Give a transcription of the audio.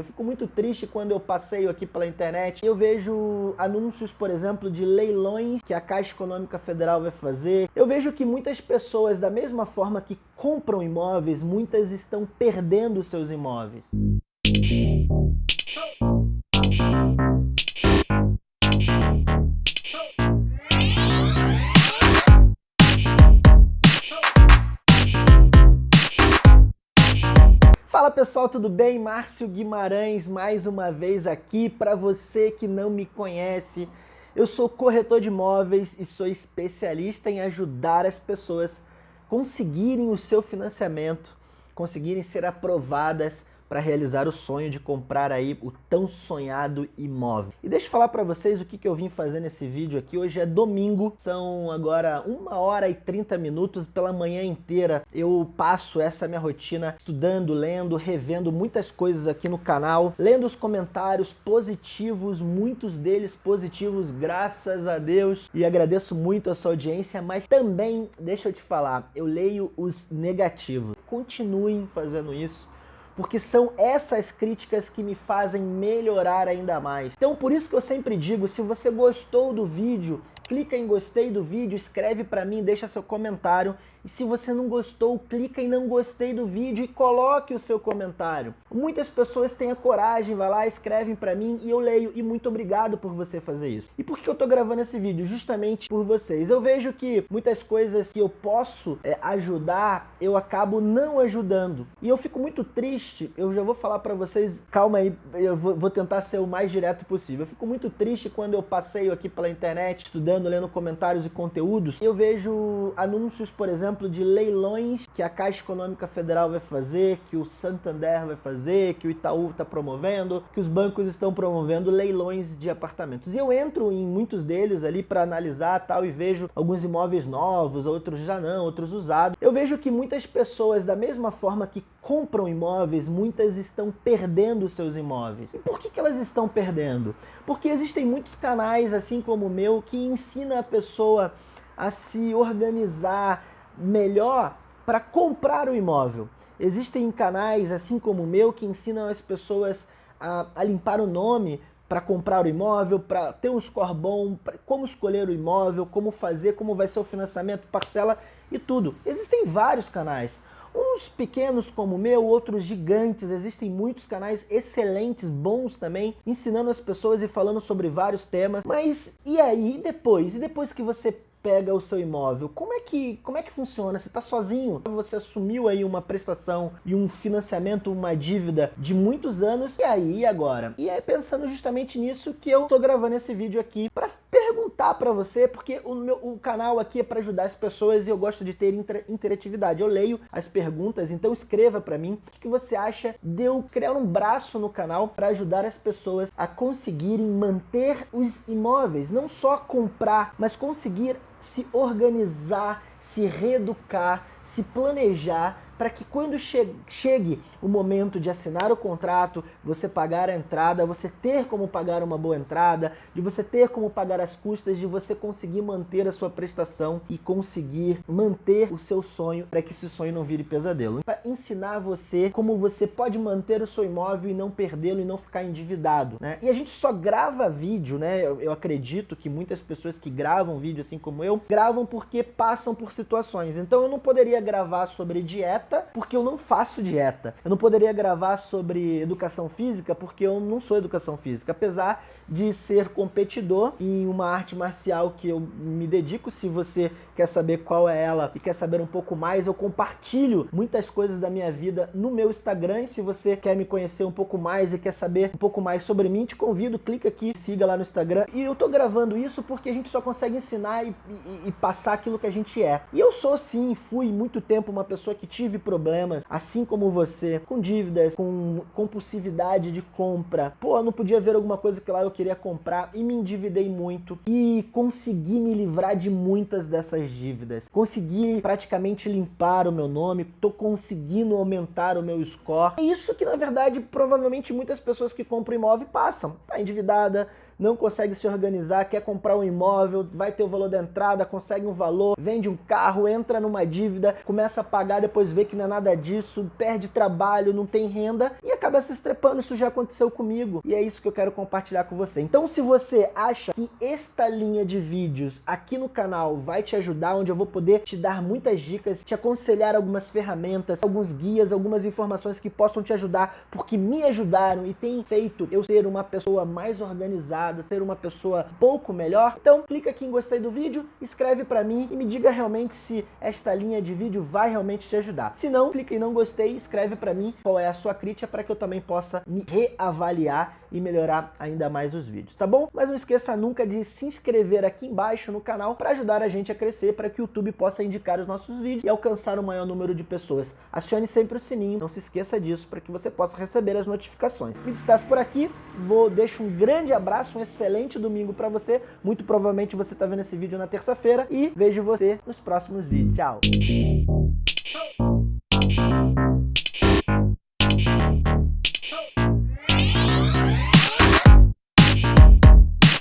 Eu fico muito triste quando eu passeio aqui pela internet e eu vejo anúncios, por exemplo, de leilões que a Caixa Econômica Federal vai fazer. Eu vejo que muitas pessoas, da mesma forma que compram imóveis, muitas estão perdendo seus imóveis. Fala pessoal, tudo bem? Márcio Guimarães mais uma vez aqui para você que não me conhece. Eu sou corretor de imóveis e sou especialista em ajudar as pessoas conseguirem o seu financiamento, conseguirem ser aprovadas para realizar o sonho de comprar aí o tão sonhado imóvel. E deixa eu falar para vocês o que, que eu vim fazer nesse vídeo aqui. Hoje é domingo, são agora uma hora e 30 minutos pela manhã inteira. Eu passo essa minha rotina estudando, lendo, revendo muitas coisas aqui no canal, lendo os comentários positivos, muitos deles positivos, graças a Deus. E agradeço muito a sua audiência, mas também, deixa eu te falar, eu leio os negativos. Continuem fazendo isso porque são essas críticas que me fazem melhorar ainda mais. Então por isso que eu sempre digo, se você gostou do vídeo, clica em gostei do vídeo, escreve para mim, deixa seu comentário. E se você não gostou, clica em não gostei do vídeo e coloque o seu comentário. Muitas pessoas têm a coragem, vai lá, escrevem para mim e eu leio. E muito obrigado por você fazer isso. E por que eu tô gravando esse vídeo? Justamente por vocês. Eu vejo que muitas coisas que eu posso é, ajudar, eu acabo não ajudando. E eu fico muito triste, eu já vou falar para vocês, calma aí, eu vou, vou tentar ser o mais direto possível. Eu fico muito triste quando eu passeio aqui pela internet, estudando lendo comentários e conteúdos, eu vejo anúncios, por exemplo, de leilões que a Caixa Econômica Federal vai fazer, que o Santander vai fazer, que o Itaú está promovendo, que os bancos estão promovendo leilões de apartamentos. E eu entro em muitos deles ali para analisar tal e vejo alguns imóveis novos, outros já não, outros usados. Eu vejo que muitas pessoas, da mesma forma que compram imóveis, muitas estão perdendo seus imóveis. E por que, que elas estão perdendo? Porque existem muitos canais, assim como o meu, que ensina a pessoa a se organizar melhor para comprar o imóvel. Existem canais, assim como o meu, que ensinam as pessoas a, a limpar o nome para comprar o imóvel, para ter um score bom, como escolher o imóvel, como fazer, como vai ser o financiamento, parcela e tudo. Existem vários canais. Uns pequenos como o meu, outros gigantes, existem muitos canais excelentes, bons também, ensinando as pessoas e falando sobre vários temas. Mas e aí, depois? E depois que você pega o seu imóvel, como é que, como é que funciona? Você está sozinho? Você assumiu aí uma prestação e um financiamento, uma dívida de muitos anos, e aí, agora? E é pensando justamente nisso que eu tô gravando esse vídeo aqui para para você, porque o, meu, o canal aqui é para ajudar as pessoas e eu gosto de ter inter, interatividade. Eu leio as perguntas, então escreva para mim o que você acha de eu criar um braço no canal para ajudar as pessoas a conseguirem manter os imóveis, não só comprar, mas conseguir se organizar, se reeducar, se planejar para que quando che chegue o momento de assinar o contrato, você pagar a entrada, você ter como pagar uma boa entrada, de você ter como pagar as custas, de você conseguir manter a sua prestação e conseguir manter o seu sonho para que esse sonho não vire pesadelo. Para ensinar você como você pode manter o seu imóvel e não perdê-lo e não ficar endividado. Né? E a gente só grava vídeo, né? Eu, eu acredito que muitas pessoas que gravam vídeo assim como eu, gravam porque passam por situações. Então eu não poderia gravar sobre dieta dieta porque eu não faço dieta. Eu não poderia gravar sobre educação física porque eu não sou educação física, apesar de ser competidor em uma arte marcial que eu me dedico. Se você quer saber qual é ela e quer saber um pouco mais, eu compartilho muitas coisas da minha vida no meu Instagram. E se você quer me conhecer um pouco mais e quer saber um pouco mais sobre mim, te convido, clica aqui, siga lá no Instagram. E eu tô gravando isso porque a gente só consegue ensinar e, e, e passar aquilo que a gente é. E eu sou sim, fui muito tempo uma pessoa que tive problemas, assim como você, com dívidas, com compulsividade de compra. Pô, eu não podia ver alguma coisa que lá eu queria comprar e me endividei muito e consegui me livrar de muitas dessas dívidas. Consegui praticamente limpar o meu nome, tô conseguindo aumentar o meu score. É isso que na verdade provavelmente muitas pessoas que compram imóvel passam. Tá endividada, não consegue se organizar, quer comprar um imóvel, vai ter o valor da entrada, consegue um valor, vende um carro, entra numa dívida, começa a pagar, depois vê que não é nada disso, perde trabalho, não tem renda e acaba se estrepando. Isso já aconteceu comigo e é isso que eu quero compartilhar com você. Então se você acha que esta linha de vídeos aqui no canal vai te ajudar, onde eu vou poder te dar muitas dicas, te aconselhar algumas ferramentas, alguns guias, algumas informações que possam te ajudar, porque me ajudaram e tem feito eu ser uma pessoa mais organizada, ser uma pessoa pouco melhor. Então clica aqui em gostei do vídeo, escreve para mim e me diga realmente se esta linha de vídeo vai realmente te ajudar. Se não, clica em não gostei e escreve para mim qual é a sua crítica para que eu também possa me reavaliar e melhorar ainda mais os vídeos, tá bom? Mas não esqueça nunca de se inscrever aqui embaixo no canal para ajudar a gente a crescer, para que o YouTube possa indicar os nossos vídeos e alcançar o maior número de pessoas. Acione sempre o sininho, não se esqueça disso, para que você possa receber as notificações. Me despeço por aqui, vou deixo um grande abraço, um excelente domingo para você. Muito provavelmente você está vendo esse vídeo na terça-feira e vejo você nos próximos vídeos. Tchau!